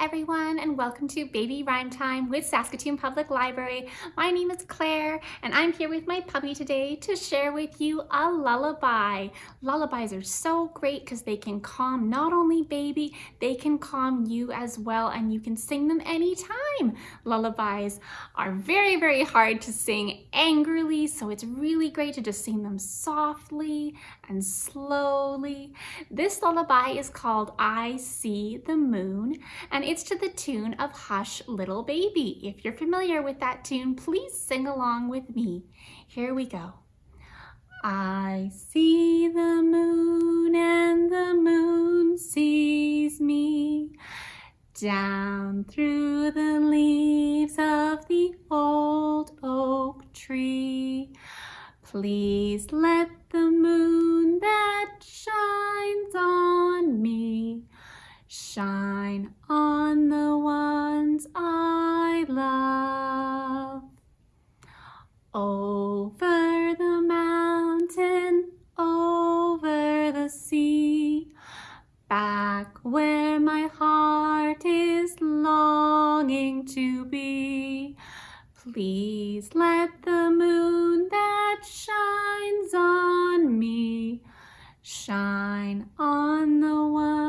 everyone and welcome to Baby Rhyme Time with Saskatoon Public Library. My name is Claire and I'm here with my puppy today to share with you a lullaby. Lullabies are so great because they can calm not only baby, they can calm you as well and you can sing them anytime. Lullabies are very, very hard to sing angrily so it's really great to just sing them softly and slowly. This lullaby is called I See the Moon and it's to the tune of Hush Little Baby. If you're familiar with that tune, please sing along with me. Here we go. I see the moon and the moon sees me down through the leaves of the old oak tree. Please let the moon that shines on me shine on the ones I love. Over the mountain, over the sea, back where my heart is longing to be. Please let the moon that shines on me shine on the one